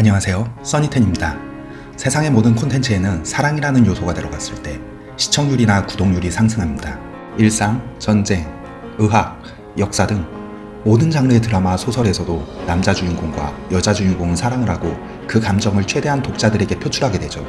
안녕하세요. 써니텐입니다. 세상의 모든 콘텐츠에는 사랑이라는 요소가 들어갔을 때 시청률이나 구독률이 상승합니다. 일상, 전쟁, 의학, 역사 등 모든 장르의 드라마, 소설에서도 남자 주인공과 여자 주인공은 사랑을 하고 그 감정을 최대한 독자들에게 표출하게 되죠.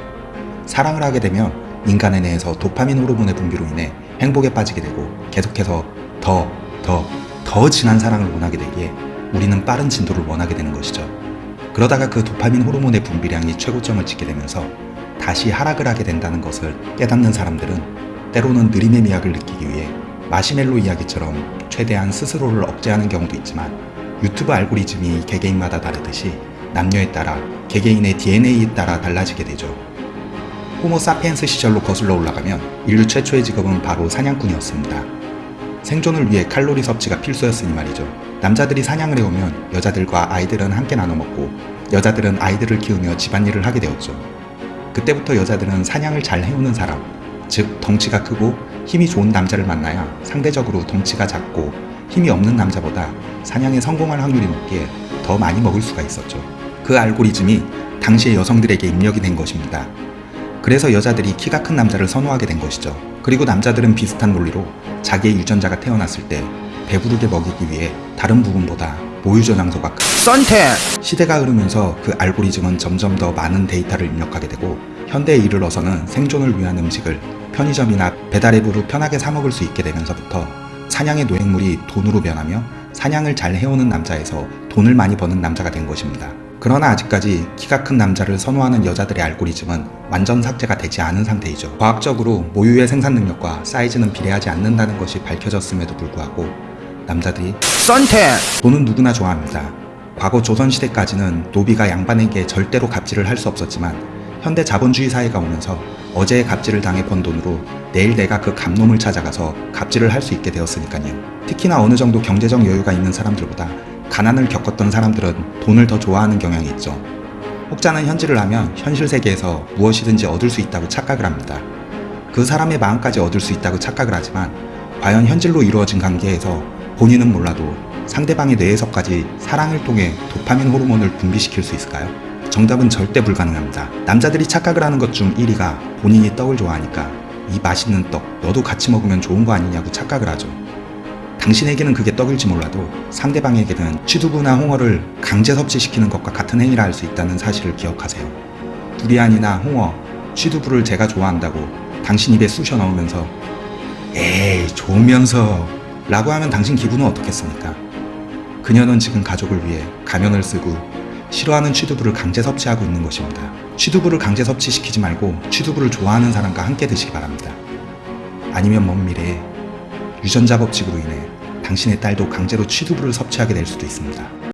사랑을 하게 되면 인간의 뇌에서 도파민 호르몬의 분비로 인해 행복에 빠지게 되고 계속해서 더, 더, 더 진한 사랑을 원하게 되기에 우리는 빠른 진도를 원하게 되는 것이죠 그러다가 그 도파민 호르몬의 분비량이 최고점을 찍게 되면서 다시 하락을 하게 된다는 것을 깨닫는 사람들은 때로는 느림의 미학을 느끼기 위해 마시멜로 이야기처럼 최대한 스스로를 억제하는 경우도 있지만 유튜브 알고리즘이 개개인마다 다르듯이 남녀에 따라 개개인의 DNA에 따라 달라지게 되죠. 호모 사피엔스 시절로 거슬러 올라가면 인류 최초의 직업은 바로 사냥꾼이었습니다. 생존을 위해 칼로리 섭취가 필수였으니 말이죠. 남자들이 사냥을 해오면 여자들과 아이들은 함께 나눠 먹고 여자들은 아이들을 키우며 집안일을 하게 되었죠. 그때부터 여자들은 사냥을 잘 해오는 사람, 즉 덩치가 크고 힘이 좋은 남자를 만나야 상대적으로 덩치가 작고 힘이 없는 남자보다 사냥에 성공할 확률이 높기에 더 많이 먹을 수가 있었죠. 그 알고리즘이 당시의 여성들에게 입력이 된 것입니다. 그래서 여자들이 키가 큰 남자를 선호하게 된 것이죠. 그리고 남자들은 비슷한 논리로 자기의 유전자가 태어났을 때 배부르게 먹이기 위해 다른 부분보다 모유저 장소가 큰 썬텐 시대가 흐르면서 그 알고리즘은 점점 더 많은 데이터를 입력하게 되고 현대에 이르러서는 생존을 위한 음식을 편의점이나 배달앱으로 편하게 사 먹을 수 있게 되면서부터 사냥의 노획물이 돈으로 변하며 사냥을 잘 해오는 남자에서 돈을 많이 버는 남자가 된 것입니다. 그러나 아직까지 키가 큰 남자를 선호하는 여자들의 알고리즘은 완전 삭제가 되지 않은 상태이죠. 과학적으로 모유의 생산 능력과 사이즈는 비례하지 않는다는 것이 밝혀졌음에도 불구하고 남자들이 썬텐 돈은 누구나 좋아합니다. 과거 조선시대까지는 노비가 양반에게 절대로 갑질을 할 수 없었지만 현대 자본주의 사회가 오면서 어제의 갑질을 당해 번 돈으로 내일 내가 그 갑놈을 찾아가서 갑질을 할 수 있게 되었으니까요. 특히나 어느 정도 경제적 여유가 있는 사람들보다 가난을 겪었던 사람들은 돈을 더 좋아하는 경향이 있죠. 혹자는 현질을 하면 현실 세계에서 무엇이든지 얻을 수 있다고 착각을 합니다. 그 사람의 마음까지 얻을 수 있다고 착각을 하지만 과연 현질로 이루어진 관계에서 본인은 몰라도 상대방의 뇌에서까지 사랑을 통해 도파민 호르몬을 분비시킬 수 있을까요? 정답은 절대 불가능합니다. 남자들이 착각을 하는 것 중 1위가 본인이 떡을 좋아하니까 이 맛있는 떡 너도 같이 먹으면 좋은 거 아니냐고 착각을 하죠. 당신에게는 그게 떡일지 몰라도 상대방에게는 취두부나 홍어를 강제 섭취시키는 것과 같은 행위를 할수 있다는 사실을 기억하세요. 두리안이나 홍어, 취두부를 제가 좋아한다고 당신 입에 쑤셔 넣으면서 에이 좋으면서 라고 하면 당신 기분은 어떻겠습니까? 그녀는 지금 가족을 위해 가면을 쓰고 싫어하는 취두부를 강제 섭취하고 있는 것입니다. 취두부를 강제 섭취시키지 말고 취두부를 좋아하는 사람과 함께 드시기 바랍니다. 아니면 먼 미래에 유전자 법칙으로 인해 당신의 딸도 강제로 취두부를 섭취하게 될 수도 있습니다.